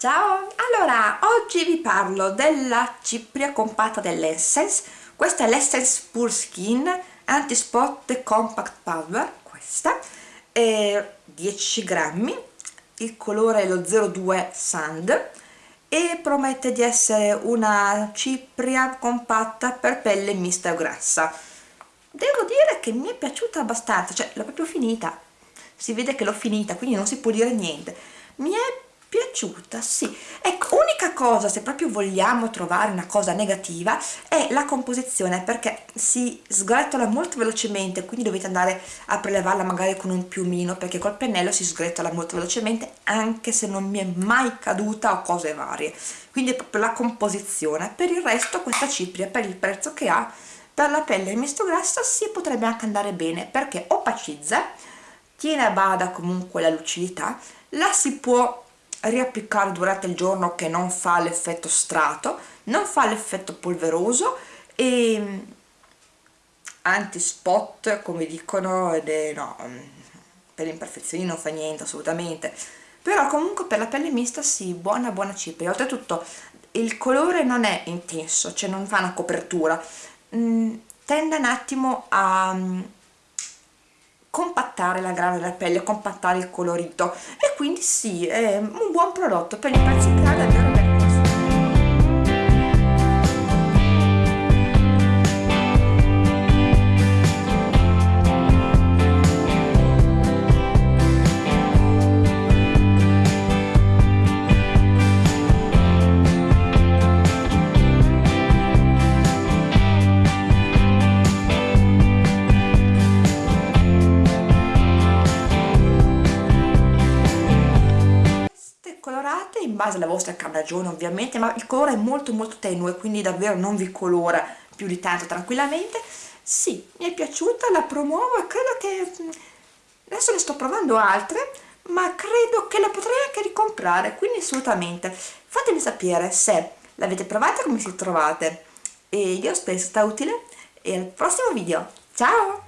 Ciao! Allora, oggi vi parlo della cipria compatta dell'Essence. Questa è l'Essence Pure Skin Anti-Spot Compact Powder questa, è 10 grammi. Il colore è lo 02 Sand. E promette di essere una cipria compatta per pelle mista o grassa. Devo dire che mi è piaciuta abbastanza, cioè l'ho proprio finita. Si vede che l'ho finita, quindi non si può dire niente. Mi è piaciuta, sì. Ecco, unica cosa, se proprio vogliamo trovare una cosa negativa, è la composizione, perché si sgretola molto velocemente, quindi dovete andare a prelevarla magari con un piumino, perché col pennello si sgretola molto velocemente, anche se non mi è mai caduta o cose varie. Quindi è proprio la composizione. Per il resto questa cipria, per il prezzo che ha, per la pelle misto grassa, si potrebbe anche andare bene, perché opacizza, tiene a bada comunque la lucidità, la si può riapplicare durante il giorno che non fa l'effetto strato, non fa l'effetto polveroso e mm, anti-spot come dicono ed è no, mm, per le imperfezioni non fa niente assolutamente. Però comunque per la pelle mista sì, buona buona cipria. Oltretutto il colore non è intenso, cioè non fa una copertura. Mm, tende un attimo a compattare la grana della pelle, compattare il colorito. E quindi sì, è un buon prodotto per i prezzi che ha davvero colorate in base alla vostra carnagione ovviamente ma il colore è molto molto tenue quindi davvero non vi colora più di tanto tranquillamente. Sì, mi è piaciuta, la promuovo e credo che mm, adesso ne sto provando altre ma credo che la potrei anche ricomprare quindi assolutamente. Fatemi sapere se l'avete provata come si trovate. E io spero sia stata utile e al prossimo video. Ciao